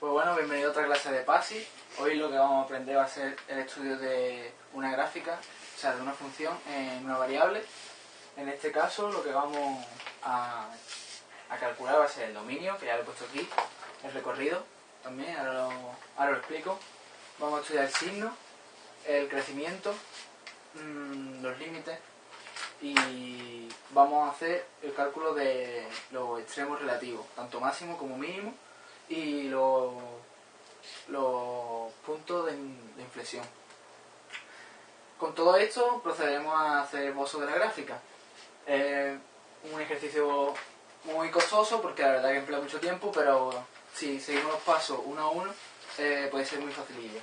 Pues bueno, bienvenido a otra clase de PASI. Hoy lo que vamos a aprender va a ser el estudio de una gráfica, o sea, de una función en una variable. En este caso lo que vamos a, calcular va a ser el dominio, que ya lo he puesto aquí, el recorrido también, ahora lo, explico. Vamos a estudiar el signo, el crecimiento, mm, los límites y vamos a hacer el cálculo de los extremos relativos, tanto máximo como mínimo y los, puntos de, inflexión. Con todo esto procederemos a hacer el bozo de la gráfica. Es un ejercicio muy costoso porque la verdad que emplea mucho tiempo, pero si seguimos los pasos uno a uno eh, puede ser muy facilillo.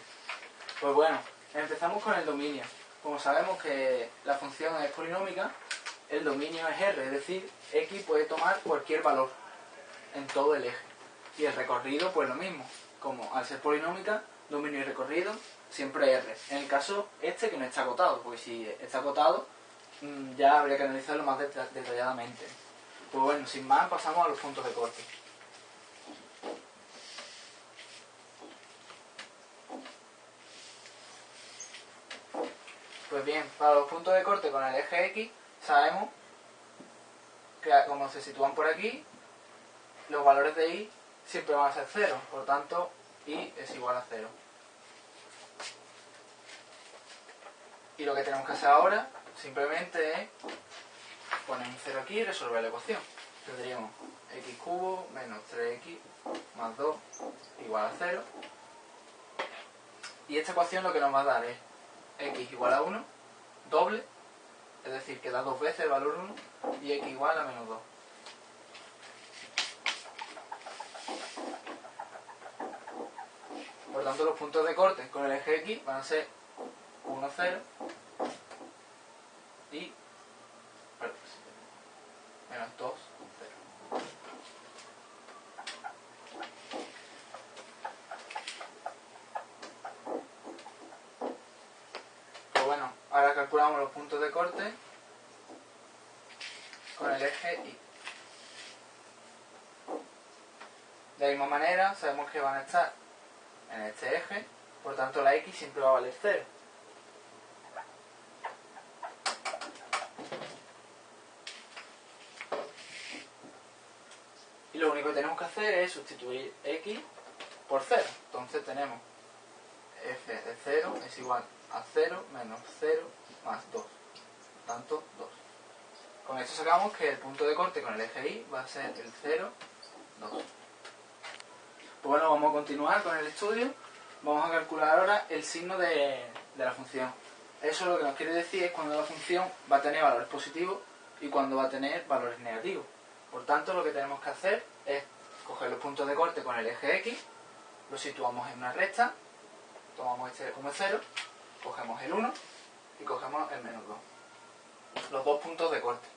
Pues bueno, empezamos con el dominio. Como sabemos que la función es polinómica, el dominio es R, es decir, X puede tomar cualquier valor en todo el eje. Y el recorrido, pues lo mismo. Como al ser polinómica, dominio y recorrido, siempre R. En el caso este que no está acotado, porque si está acotado, mm, ya habría que analizarlo más detalladamente. Pues bueno, sin más, pasamos a los puntos de corte. Pues bien, para los puntos de corte con el eje X, sabemos que como se sitúan por aquí, los valores de Y siempre van a ser cero, por tanto y es igual a cero. Y lo que tenemos que hacer ahora simplemente es poner un cero aquí y resolver la ecuación. Tendríamos x cubo menos 3x más 2 igual a 0. Y esta ecuación lo que nos va a dar es x igual a 1, doble, es decir, que da dos veces el valor 1, y x igual a menos 2. Tanto, los puntos de corte con el eje X van a ser 1, 0 y menos 2, 0. Pues bueno, ahora calculamos los puntos de corte con el eje Y. De la misma manera, sabemos que van a estar en este eje, por tanto la x siempre va a valer 0. Y lo único que tenemos que hacer es sustituir x por 0. Entonces tenemos f de 0 es igual a 0 menos 0 más 2. Por tanto, 2. Con esto sacamos que el punto de corte con el eje y va a ser el 0, 2. Pues bueno, vamos a continuar con el estudio. Vamos a calcular ahora el signo de, la función. Eso lo que nos quiere decir es cuando la función va a tener valores positivos y cuando va a tener valores negativos. Por tanto, lo que tenemos que hacer es coger los puntos de corte con el eje X, lo situamos en una recta, tomamos este como 0, cogemos el 1 y cogemos el menos 2. Los dos puntos de corte.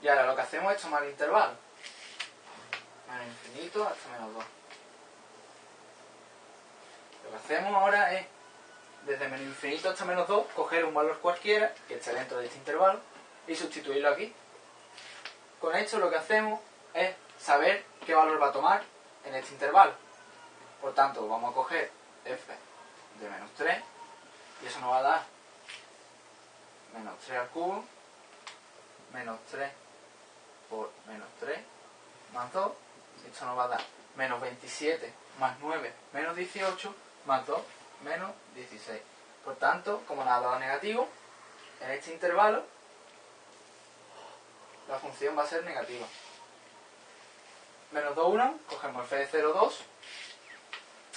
Y ahora lo que hacemos es tomar el intervalo. Menos infinito hasta menos 2. Hacemos ahora es, desde menos infinito hasta menos 2, coger un valor cualquiera, que esté dentro de este intervalo, y sustituirlo aquí. Con esto lo que hacemos es saber qué valor va a tomar en este intervalo. Por tanto, vamos a coger f de menos 3, y eso nos va a dar menos 3 al cubo, menos 3 por menos 3, más 2, esto nos va a dar menos 27 más 9 menos 18, más 2 menos 16. Por tanto, como nada dado negativo, en este intervalo la función va a ser negativa. Menos 2, 1, cogemos f de 0, 2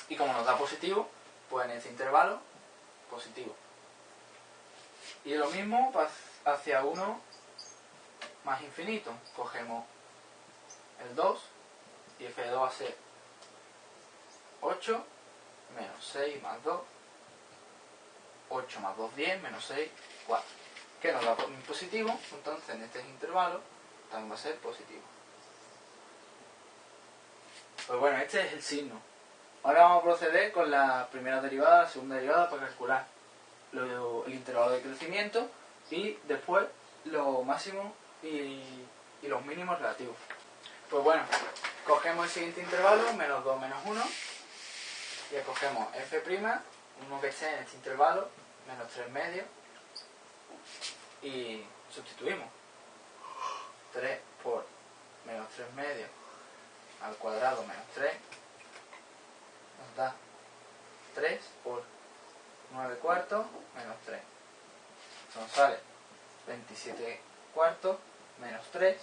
y como nos da positivo, pues en este intervalo, positivo. Y lo mismo hacia 1 más infinito. Cogemos el 2 y f de 2 va a ser 8 menos 6 más 2, 8 más 2, 10, menos 6, 4. Que nos da positivo, entonces en este intervalo también va a ser positivo. Pues bueno, este es el signo. Ahora vamos a proceder con la primera derivada, la segunda derivada para calcular el intervalo de crecimiento y después lo máximo y, y los mínimos relativos. Pues bueno, cogemos el siguiente intervalo, menos 2 menos 1, y escogemos f', uno que esté en este intervalo, menos 3 medios, y sustituimos. 3 por menos 3 medios al cuadrado menos 3 nos da 3 por 9 cuartos menos 3. Nos sale 27 cuartos menos 3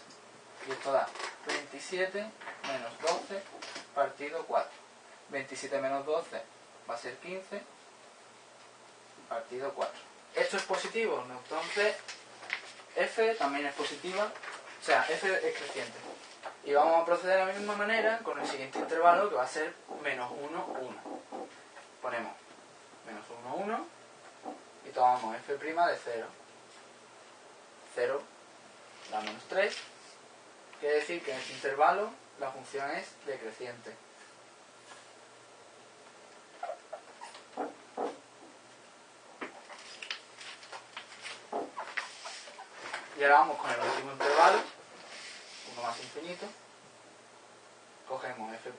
y esto da 27 menos 12 partido 4. 27 menos 12 va a ser 15 partido 4. Esto es positivo, entonces f también es positiva, o sea, f es creciente. Y vamos a proceder de la misma manera con el siguiente intervalo que va a ser menos 1, 1. Ponemos menos 1, 1 y tomamos f' de 0. 0 da menos 3. Quiere decir que en este intervalo la función es decreciente. Ahora vamos con el último intervalo, uno más infinito. Cogemos f'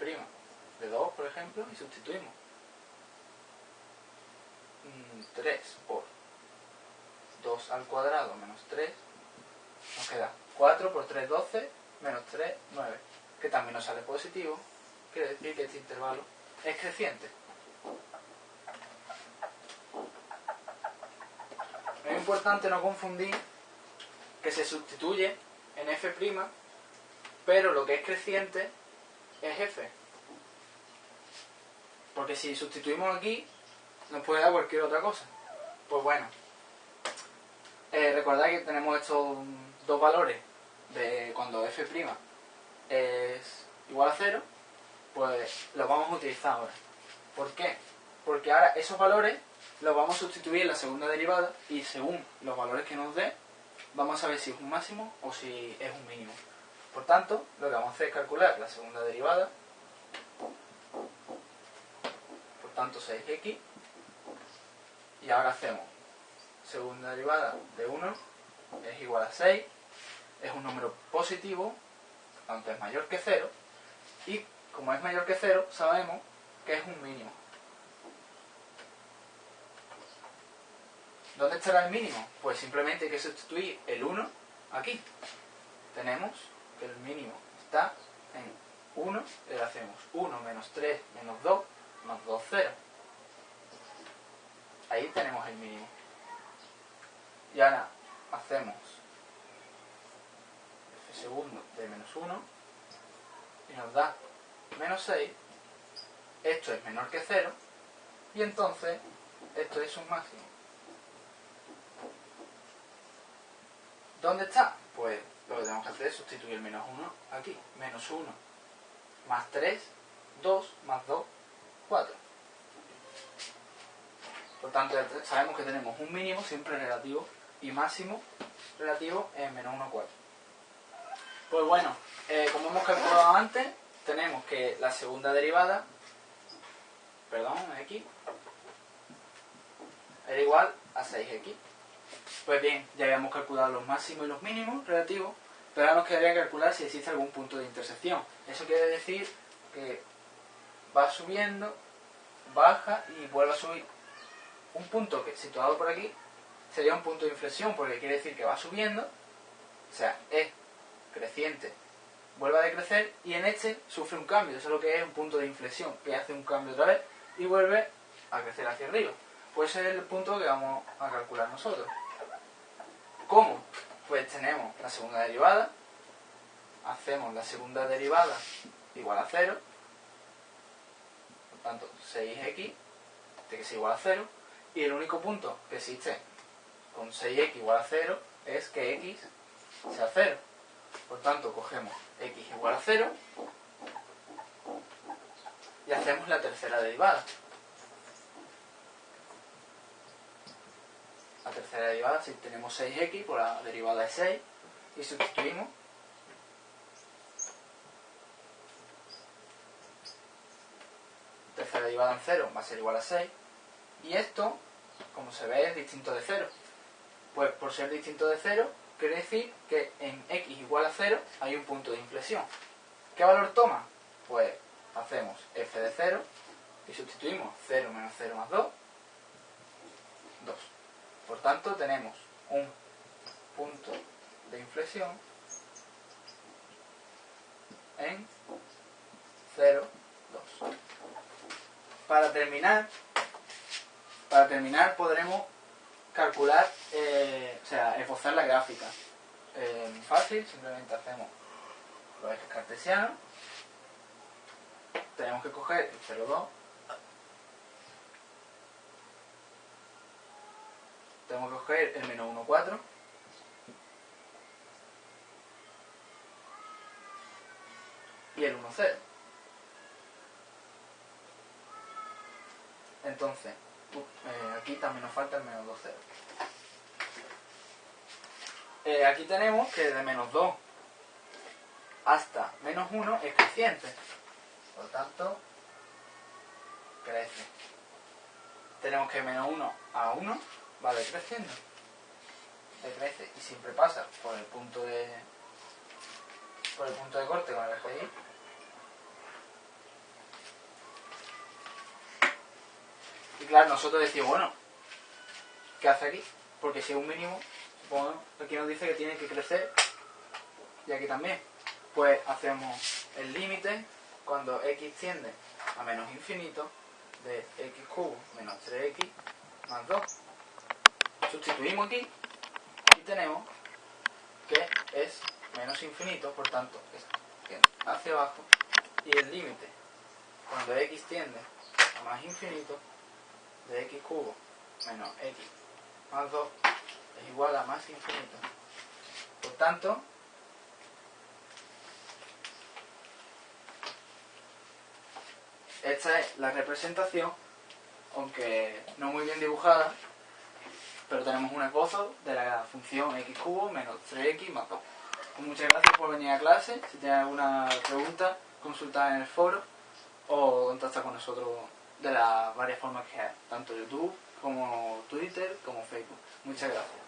de 2, por ejemplo, y sustituimos. 3 mm, por 2 al cuadrado menos 3, nos queda 4 por 3, 12, menos 3, 9, que también nos sale positivo, quiere decir que este intervalo es creciente. Es importante no confundir que se sustituye en f', pero lo que es creciente es f. Porque si sustituimos aquí, nos puede dar cualquier otra cosa. Pues bueno, eh, recordad que tenemos estos dos valores de cuando f' es igual a 0, pues los vamos a utilizar ahora. ¿Por qué? Porque ahora esos valores los vamos a sustituir en la segunda derivada y según los valores que nos dé, vamos a saber si es un máximo o si es un mínimo. Por tanto, lo que vamos a hacer es calcular la segunda derivada. Por tanto, 6x. Y ahora hacemos segunda derivada de 1 es igual a 6. Es un número positivo, tanto es mayor que 0. Y como es mayor que 0, sabemos que es un mínimo. ¿Dónde estará el mínimo? Pues simplemente hay que sustituir el 1 aquí. Tenemos que el mínimo está en 1, le hacemos 1 menos 3 menos 2 más 2, 0. Ahí tenemos el mínimo. Y ahora hacemos f segundo de menos 1 y nos da menos 6. Esto es menor que 0 y entonces esto es un máximo. ¿Dónde está? Pues lo que tenemos que hacer es sustituir menos 1 aquí. Menos 1 más 3, 2 más 2, 4. Por tanto, sabemos que tenemos un mínimo siempre relativo y máximo relativo en menos 1, 4. Pues bueno, eh, como hemos calculado antes, tenemos que la segunda derivada, perdón, x, era igual a 6x. Pues bien, ya habíamos calculado los máximos y los mínimos relativos, pero ahora nos quedaría calcular si existe algún punto de intersección. Eso quiere decir que va subiendo, baja y vuelve a subir. Un punto que situado por aquí sería un punto de inflexión, porque quiere decir que va subiendo, o sea, es creciente, vuelve a decrecer y en este sufre un cambio. Eso es lo que es un punto de inflexión, que hace un cambio otra vez y vuelve a crecer hacia arriba. Pues es el punto que vamos a calcular nosotros. ¿Cómo? Pues tenemos la segunda derivada, hacemos la segunda derivada igual a 0, por tanto 6x tiene que ser igual a 0, y el único punto que existe con 6x igual a 0 es que x sea 0. Por tanto, cogemos x igual a 0 y hacemos la tercera derivada. Tercera derivada, si tenemos 6x, por la derivada de 6, y sustituimos. Tercera derivada en 0 va a ser igual a 6. Y esto, como se ve, es distinto de 0. Pues por ser distinto de 0, quiere decir que en x igual a 0 hay un punto de inflexión. ¿Qué valor toma? Pues hacemos f de 0 y sustituimos 0 menos 0 más 2, 2. Por tanto, tenemos un punto de inflexión en 0, 2. Para terminar, para terminar podremos calcular, eh, o sea, esbozar la gráfica. Eh, fácil, simplemente hacemos los ejes cartesianos. Tenemos que coger el 0, Tenemos que coger el menos 1, 4. Y el 1, 0. Entonces, eh, aquí también nos falta el menos 2, 0. Eh, aquí tenemos que de menos 2 hasta menos 1 es creciente. Por lo tanto, crece. Tenemos que menos 1 a 1 va decreciendo. Decrece y siempre pasa por el punto de por el punto de corte con el Y. Y claro, nosotros decimos, bueno, ¿qué hace aquí? Porque si es un mínimo, supongo, aquí nos dice que tiene que crecer y aquí también. Pues hacemos el límite cuando x tiende a menos infinito de x cubo menos 3x más 2. Sustituimos aquí y tenemos que es menos infinito, por tanto, es hacia abajo y el límite cuando x tiende a más infinito de x cubo menos x más 2 es igual a más infinito. Por tanto, esta es la representación, aunque no muy bien dibujada, pero tenemos un esbozo de la función x cubo menos 3x más 2. Pues muchas gracias por venir a clase. Si tienes alguna pregunta, consulta en el foro o contacta con nosotros de las varias formas que hay, tanto YouTube como Twitter como Facebook. Muchas gracias.